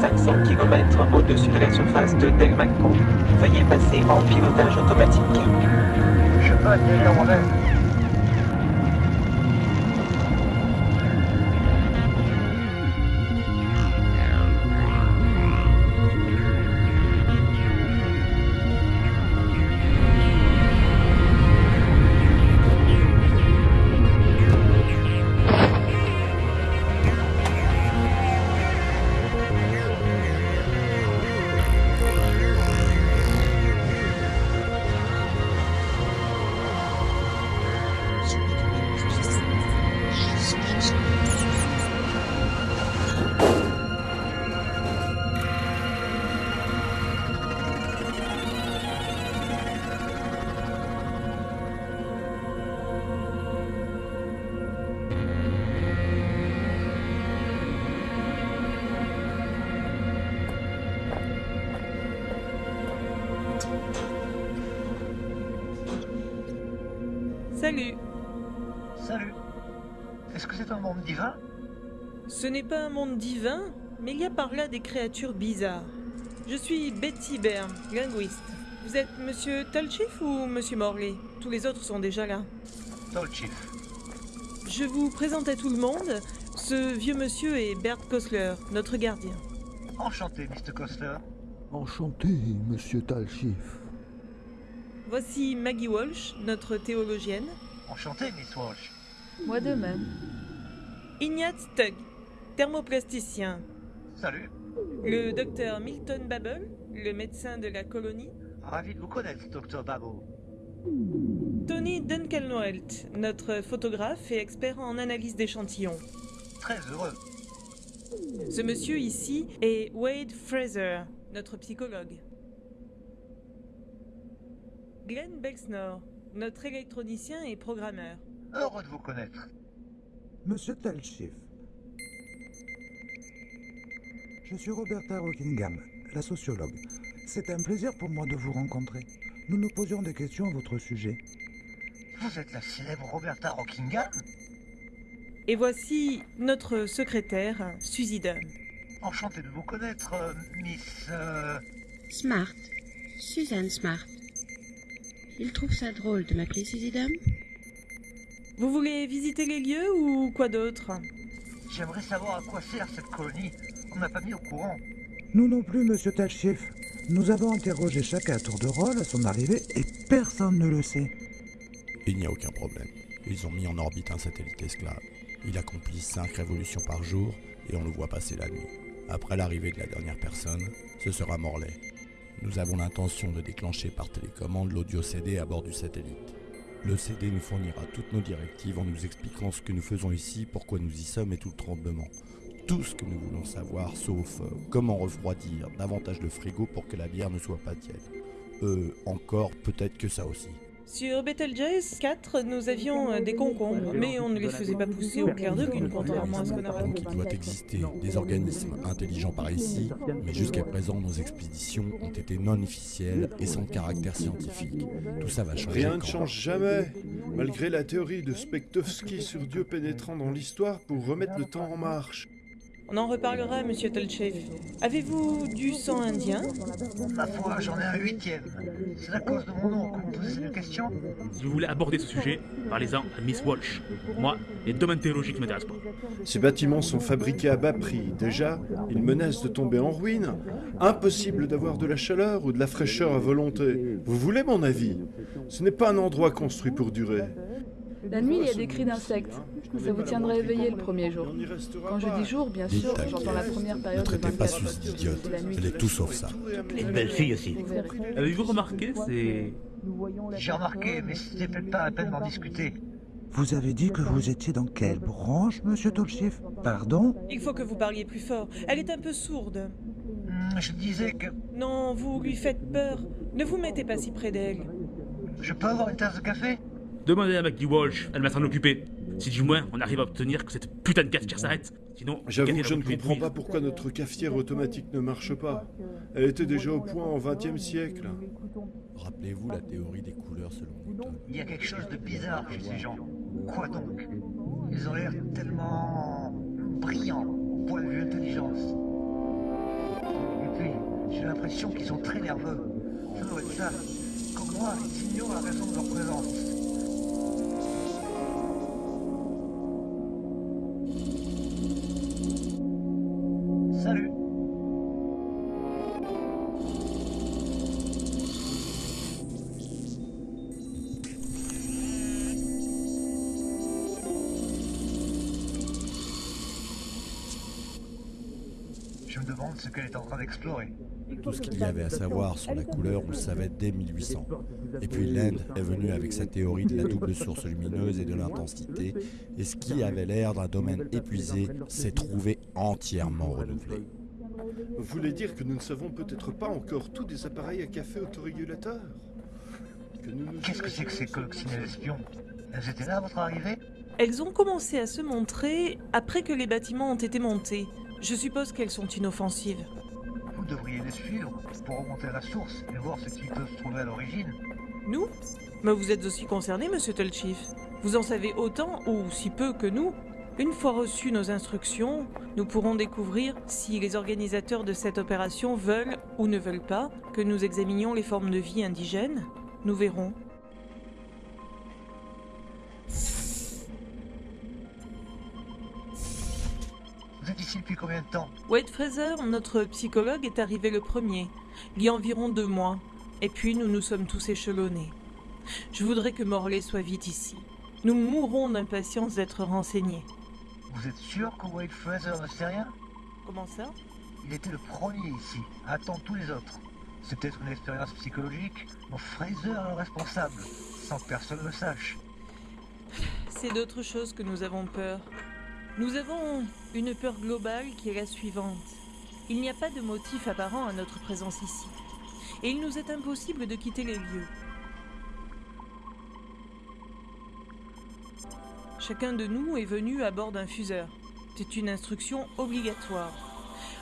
500 km au-dessus de la surface de Delmaco. Veuillez passer en pilotage automatique. Je peux divin Ce n'est pas un monde divin, mais il y a par là des créatures bizarres. Je suis Betty Byrne, linguiste. Vous êtes Monsieur Tolchif ou Monsieur Morley? Tous les autres sont déjà là. Tolchif. Je vous présente à tout le monde. Ce vieux monsieur est Bert Kosler, notre gardien. Enchanté, Mr. Coster. Enchanté, monsieur Talchif. Voici Maggie Walsh, notre théologienne. Enchanté, Miss Walsh. Moi de même. Ignatz Tug, thermoplasticien. Salut. Le docteur Milton Babel, le médecin de la colonie. Ravi de vous connaître, Dr. Babo. Tony Dunkelnoelt, notre photographe et expert en analyse d'échantillons. Très heureux. Ce monsieur ici est Wade Fraser, notre psychologue. Glenn Bexnor, notre électronicien et programmeur. Heureux de vous connaître. Monsieur Talchif. Je suis Roberta Rockingham, la sociologue. C'est un plaisir pour moi de vous rencontrer. Nous nous posions des questions à votre sujet. Vous êtes la célèbre Roberta Rockingham? Et voici notre secrétaire, Suzy Dunn. Enchanté de vous connaître, euh, Miss... euh, Smart. Suzanne Smart. Il trouve ça drôle de m'appeler Suzy Dame Vous voulez visiter les lieux ou quoi d'autre J'aimerais savoir à quoi sert cette colonie. On n'a pas mis au courant. Nous non plus, monsieur Talchif. Nous avons interrogé chacun à tour de rôle à son arrivée et personne ne le sait. Il n'y a aucun problème. Ils ont mis en orbite un satellite esclave. Il accomplit 5 révolutions par jour et on le voit passer la nuit. Après l'arrivée de la dernière personne, ce sera Morlaix. Nous avons l'intention de déclencher par télécommande l'audio CD à bord du satellite. Le CD nous fournira toutes nos directives en nous expliquant ce que nous faisons ici, pourquoi nous y sommes et tout le tremblement. Tout ce que nous voulons savoir, sauf euh, comment refroidir davantage le frigo pour que la bière ne soit pas tiède. Euh, encore peut-être que ça aussi. Sur Betelgeuse 4, nous avions euh, des concombres, mais on ne les faisait pas pousser au clair de lune, contrairement à ce qu'on a Donc il doit exister. Des organismes intelligents par ici, mais jusqu'à présent nos expéditions ont été non officielles et sans caractère scientifique. Tout ça va changer. Rien ne change jamais, malgré la théorie de Spektovski sur Dieu pénétrant dans l'histoire pour remettre le temps en marche. On en reparlera, monsieur Tolchev. Avez-vous du sang indien? Ma foi, j'en ai un huitième. C'est la cause de mon nom que vous posez cette question Si vous voulez aborder ce sujet, parlez-en à Miss Walsh. Moi, les domaines théologiques ne m'intéressent pas. Ces bâtiments sont fabriqués à bas prix. Déjà, ils menacent de tomber en ruine. Impossible d'avoir de la chaleur ou de la fraîcheur à volonté. Vous voulez mon avis? Ce n'est pas un endroit construit pour durer. La nuit, il y a des cris d'insectes. Ça vous tiendrait éveillé le premier jour. Quand je pas. dis jour, bien sûr, j'entends la première période de traitez pas 24 Suzy heures. d'idiote. C'est la nuit Elle est tout sauf ça. Et une belle fille aussi. Avez-vous remarqué, c'est... J'ai remarqué, mais c'était peut-être pas la peine d'en discuter. Vous avez dit que vous étiez dans quelle branche, monsieur Talchif Pardon? Il faut que vous parliez plus fort. Elle est un peu sourde. Hmm, Je disais que Non, vous lui faites peur. Ne vous mettez pas si près d'elle. je peux avoir une tasse de café? Demandez à Maggie Walsh, elle va s'en occuper. Si du moins on arrive à obtenir que cette putain de cafetière s'arrête. Sinon, J'avoue que je ne comprends pas pourquoi notre cafetière automatique ne marche pas. Elle était déjà au point au XXe siècle. Rappelez-vous la théorie des couleurs selon Newton. Il y a quelque chose de bizarre chez ces gens. Quoi donc? Ils ont l'air tellement brillants au point de vue intelligence. l'impression qu'ils sont très nerveux. Ça doit être ça. Comme moi, ils ignorent la raison de leur présence. Je me demande ce qu'elle est en train d'explorer. Tout ce qu'il y avait à savoir sur la couleur, on le savait dès 1800. Et puis Land est venu avec sa théorie de la double source lumineuse et de l'intensité, et ce qui avait l'air d'un domaine épuisé s'est trouvé entièrement renouvelé. Vous voulez dire que nous ne savons peut-être pas encore tous des appareils à café autorégulateurs Qu'est-ce que c'est que ces coccinelles espions? Elles étaient là à votre arrivée? Elles ont commencé à se montrer après que les bâtiments ont été montés. Je suppose qu'elles sont inoffensives. Vous devriez les suivre pour remonter à la source et voir ce qui peut se trouver à l'origine. Nous Mais vous êtes aussi concerné, monsieur Tolchief. Vous en savez autant, ou si peu que nous. Une fois reçues nos instructions, nous pourrons découvrir si les organisateurs de cette opération veulent ou ne veulent pas que nous examinions les formes de vie indigènes. Nous verrons. Depuis combien de temps Wade Fraser, notre psychologue, est arrivé le premier, il y a environ deux mois. Et puis nous nous sommes tous échelonnés. Je voudrais que Morley soit vite ici. Nous mourrons d'impatience d'être renseignés. Vous êtes sûr que Wade Fraser ne sait rien? Comment ça? Il était le premier ici, à attendre tous les autres. C'est peut-être une expérience psychologique, mais Fraser est le responsable, sans que personne le sache. C'est d'autre chose que nous avons peur. Nous avons une peur globale qui est la suivante. Il n'y a pas de motif apparent à notre présence ici. Et il nous est impossible de quitter les lieux. Chacun de nous est venu à bord d'un fuseur. C'est une instruction obligatoire.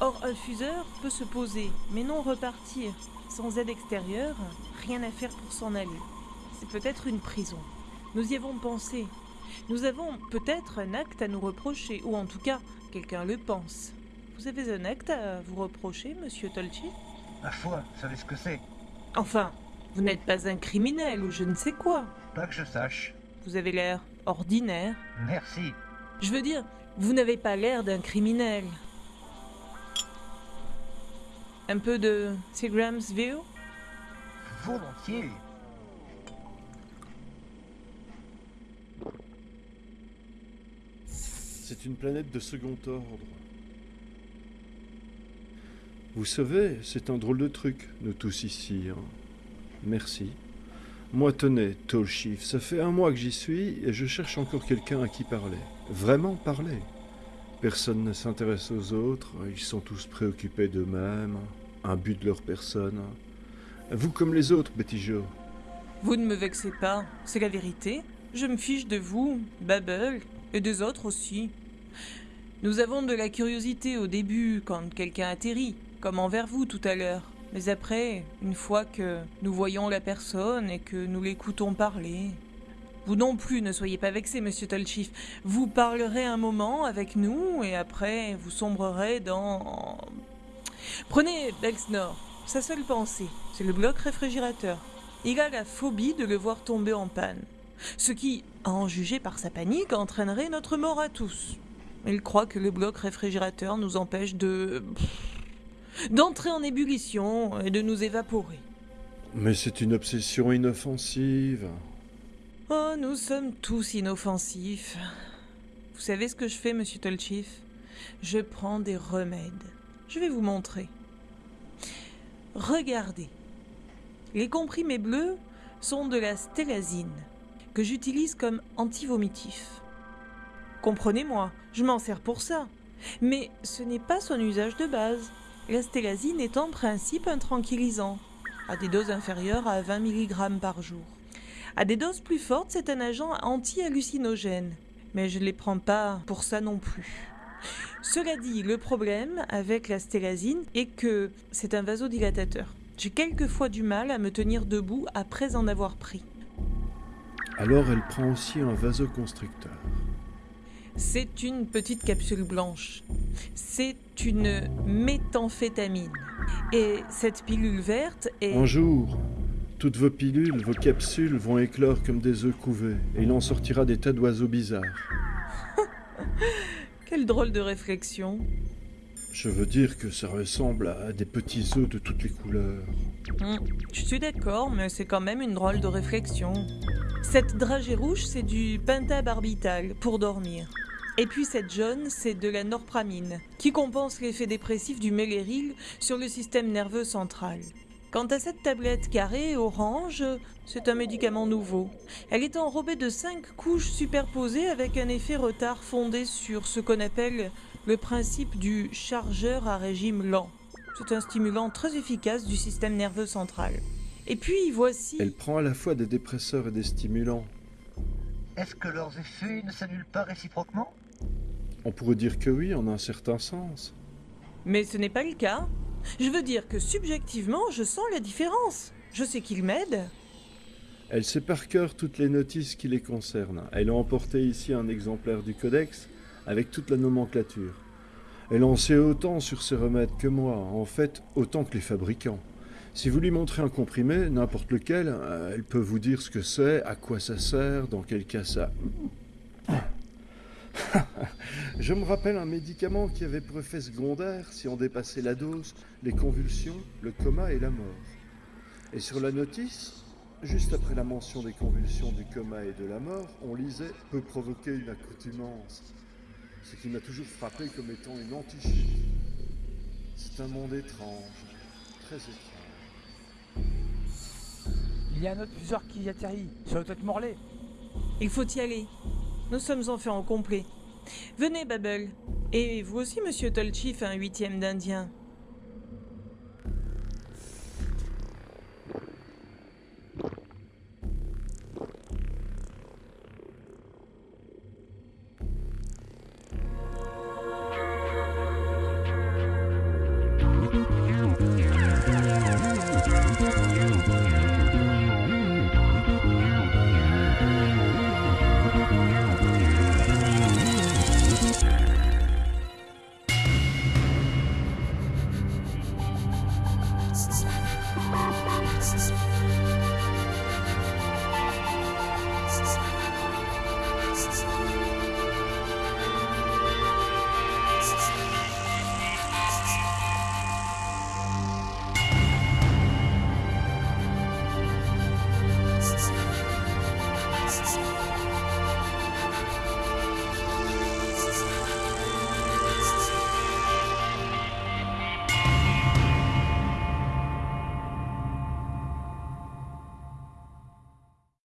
Or, un fuseur peut se poser, mais non repartir. Sans aide extérieure, rien à faire pour s'en aller. C'est peut-être une prison. Nous y avons pensé. Nous avons peut-être un acte à nous reprocher, ou en tout cas, quelqu'un le pense. Vous avez un acte à vous reprocher, monsieur Tolchi Ma foi, vous savez ce que c'est? Enfin, vous n'êtes pas un criminel ou je ne sais quoi. Pas que je sache. Vous avez l'air ordinaire. Merci. Je veux dire, vous n'avez pas l'air d'un criminel. Un peu de Seagram's View? Volontiers. C'est une planète de second ordre. Vous savez, c'est un drôle de truc, nous tous ici. hein. Merci. Moi, tenez, Tall Chief, ça fait un mois que j'y suis et je cherche encore quelqu'un à qui parler. Vraiment parler. Personne ne s'intéresse aux autres, ils sont tous préoccupés d'eux-mêmes, un but de leur personne. Vous comme les autres, Betty Jo. Vous ne me vexez pas, c'est la vérité. Je me fiche de vous, Babel, et des autres aussi. Nous avons de la curiosité au début quand quelqu'un atterrit, comme envers vous tout à l'heure. Mais après, une fois que nous voyons la personne et que nous l'écoutons parler. Vous non plus ne soyez pas vexé, monsieur Tolchief. Vous parlerez un moment avec nous et après vous sombrerez dans. Prenez Bexnor. Sa seule pensée, c'est le bloc réfrigérateur. Il a la phobie de le voir tomber en panne. Ce qui, à en juger par sa panique, entraînerait notre mort à tous. Il croit que le bloc réfrigérateur nous empêche de. d'entrer en ébullition et de nous évaporer. Mais c'est une obsession inoffensive. Oh, nous sommes tous inoffensifs. Vous savez ce que je fais, monsieur Tolchief? Je prends des remèdes. Je vais vous montrer. Regardez. Les comprimés bleus sont de la stélazine, que j'utilise comme antivomitif. Comprenez-moi, je m'en sers pour ça. Mais ce n'est pas son usage de base. La stélazine est en principe un tranquillisant, à des doses inférieures à 20 mg par jour. À des doses plus fortes, c'est un agent anti-hallucinogène. Mais je ne les prends pas pour ça non plus. Cela dit, le problème avec la stélazine est que c'est un vasodilatateur. J'ai quelquefois du mal à me tenir debout après en avoir pris. Alors elle prend aussi un vasoconstricteur. C'est une petite capsule blanche. C'est une méthamphétamine. Et cette pilule verte est... Un jour, toutes vos pilules, vos capsules vont éclore comme des œufs couvés, et il en sortira des tas d'oiseaux bizarres. Quelle drôle de réflexion. Je veux dire que ça ressemble à des petits œufs de toutes les couleurs. Hmm, je suis d'accord, mais c'est quand même une drôle de réflexion. Cette dragée rouge, c'est du pentabarbital pour dormir. Et puis cette jaune, c'est de la norpramine, qui compense l'effet dépressif du méléril sur le système nerveux central. Quant à cette tablette carrée orange, c'est un médicament nouveau. Elle est enrobée de cinq couches superposées avec un effet retard fondé sur ce qu'on appelle le principe du chargeur à régime lent. C'est un stimulant très efficace du système nerveux central. Et puis voici... Elle prend à la fois des dépresseurs et des stimulants. Est-ce que leurs effets ne s'annulent pas réciproquement? On pourrait dire que oui, en un certain sens. Mais ce n'est pas le cas. Je veux dire que subjectivement, je sens la différence. Je sais qu'il m'aide. Elle sait par cœur toutes les notices qui les concernent. Elle a emporté ici un exemplaire du codex avec toute la nomenclature. Elle en sait autant sur ces remèdes que moi, en fait autant que les fabricants. Si vous lui montrez un comprimé, n'importe lequel, euh, elle peut vous dire ce que c'est, à quoi ça sert, dans quel cas ça... Je me rappelle un médicament qui avait pour effet secondaire, si on dépassait la dose, les convulsions, le coma et la mort. Et sur la notice, juste après la mention des convulsions, du coma et de la mort, on lisait peut provoquer une accoutumance. Ce qui m'a toujours frappé comme étant une antichute. C'est un monde étrange, très étrange. Il y a un autre fuseur qui atterrit, sur le tête Morlaix. Il faut y aller. Nous sommes enfin en complet. Venez, Babel. Et vous aussi, monsieur Tolchif, un huitième d'Indien.